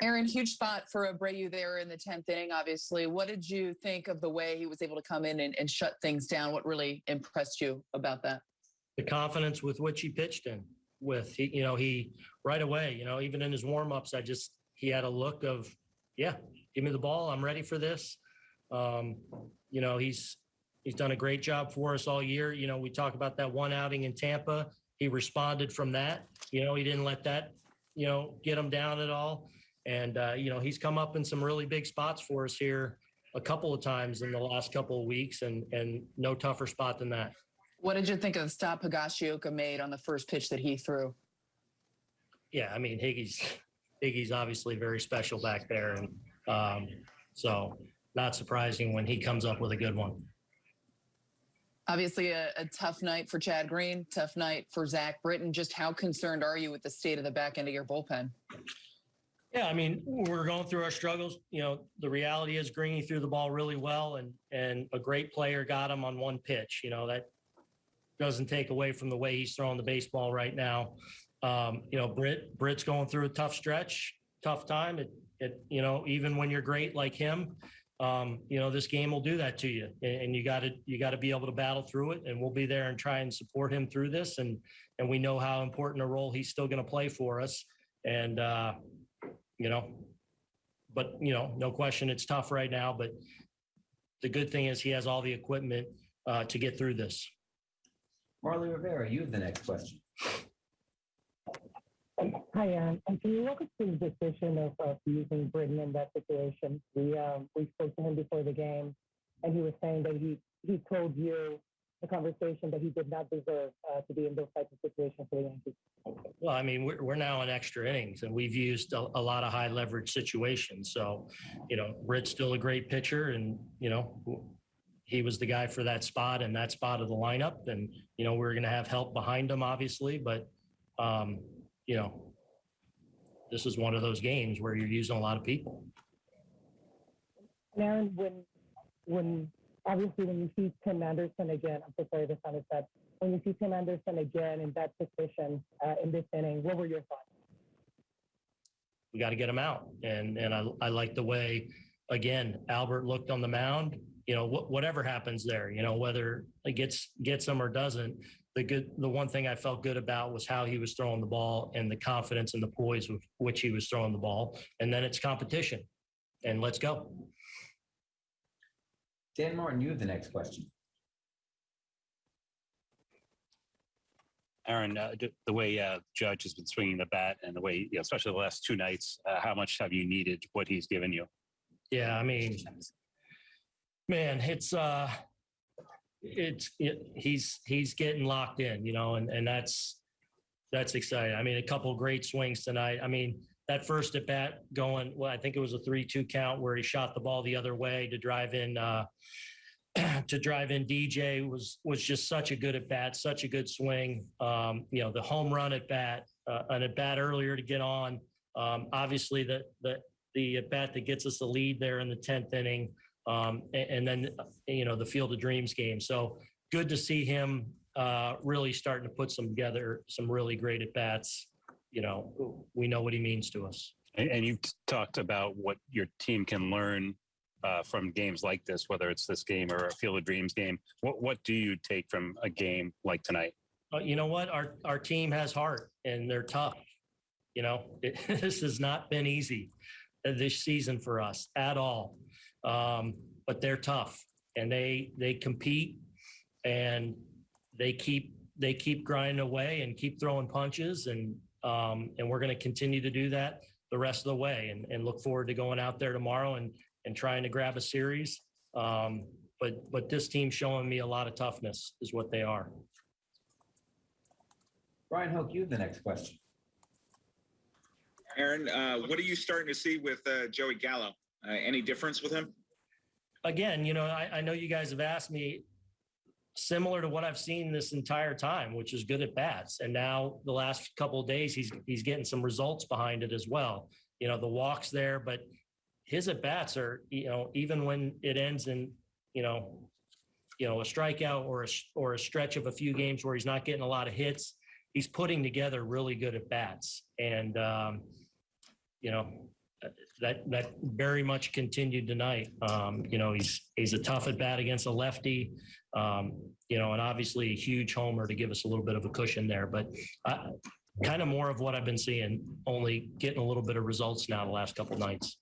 Aaron, huge spot for Abreu there in the 10th inning, obviously. What did you think of the way he was able to come in and, and shut things down? What really impressed you about that? The confidence with which he pitched in with, he, you know, he right away, you know, even in his warm-ups, I just, he had a look of, yeah, give me the ball. I'm ready for this. Um, you know, he's, he's done a great job for us all year. You know, we talk about that one outing in Tampa. He responded from that. You know, he didn't let that, you know, get him down at all. And, uh, you know, he's come up in some really big spots for us here a couple of times in the last couple of weeks and, and no tougher spot than that. What did you think of the stop Higashioka made on the first pitch that he threw? Yeah, I mean, Higgy's, Higgy's obviously very special back there. And um, so not surprising when he comes up with a good one. Obviously, a, a, tough night for Chad Green, tough night for Zach Britton. Just how concerned are you with the state of the back end of your bullpen? Yeah, I mean, we're going through our struggles. You know, the reality is Greeny threw the ball really well, and and a great player got him on one pitch. You know that doesn't take away from the way he's throwing the baseball right now. Um, you know, Britt Britt's going through a tough stretch, tough time. It it you know even when you're great like him, um, you know this game will do that to you, and you got to you got to be able to battle through it. And we'll be there and try and support him through this. And and we know how important a role he's still going to play for us. And uh, you know, but you know, no question, it's tough right now. But the good thing is he has all the equipment uh, to get through this. Marly Rivera, you have the next question. Hi, Aaron. And can you walk us through the decision of, of using Britton in that situation? We um, we spoke to him before the game, and he was saying that he he told you the conversation that he did not deserve uh, to be in those types of situations for the Yankees. Well, I mean, we're, we're now in extra innings, and we've used a, a lot of high leverage situations. So, you know, Britt's still a great pitcher, and you know, he was the guy for that spot and that spot of the lineup. And you know, we're going to have help behind him, obviously, but um, you know, this is one of those games where you're using a lot of people. Aaron, when when obviously when you see Tim Anderson again, I'm so sorry to sound that. When you see Tim Anderson again in that position uh, in this inning, what were your thoughts? We got to get him out, and and I I like the way again Albert looked on the mound. You know, wh- whatever happens there, you know, whether it gets gets him or doesn't. The good, the one thing I felt good about was how he was throwing the ball and the confidence and the poise with which he was throwing the ball. And then it's competition, and let's go. Dan Martin, you have the next question. Aaron, uh, the way uh, Judge has been swinging the bat and the way, you know, especially the last two nights, uh, how much have you needed what he's given you? Yeah, I mean, man, it's uh, it's it, he's he's getting locked in, you know, and and that's that's exciting. I mean, a couple great swings tonight. I mean, that first at bat going, well, I think it was a three-two count where he shot the ball the other way to drive in uh, to drive in DJ was was just such a good at bat, such a good swing. Um, you know, the home run at bat, uh, an at bat earlier to get on. Um, obviously, the the the at bat that gets us the lead there in the tenth inning, um, and, and, then you know the Field of Dreams game. So good to see him uh, really starting to put some together some really great at bats. You know, we know what he means to us. And, and you've talked about what your team can learn uh, from games like this, whether it's this game or a Field of Dreams game? What what do you take from a game like tonight? Uh, you know what? Our our team has heart and they're tough. You know, it, this has not been easy this season for us at all, um, but they're tough and they they compete and they keep they keep grinding away and keep throwing punches and um, and we're going to continue to do that the rest of the way and, and look forward to going out there tomorrow and and trying to grab a series. Um, but but this team's showing me a lot of toughness is what they are. Bryan Hoch, you have the next question. Aaron, uh, what are you starting to see with uh, Joey Gallo? Uh, any difference with him? Again, you know, I, I know you guys have asked me similar to what I've seen this entire time, which is good at bats. And now the last couple of days, he's he's getting some results behind it as well. You know, the walks there, but his at bats are, you know, even when it ends in, you know, you know, a strikeout or a or a stretch of a few games where he's not getting a lot of hits, he's putting together really good at bats. And um, you know, that that very much continued tonight. Um, you know, he's he's a tough at bat against a lefty. Um, you know, and obviously a huge homer to give us a little bit of a cushion there. But uh, kind of more of what I've been seeing, only getting a little bit of results now the last couple nights.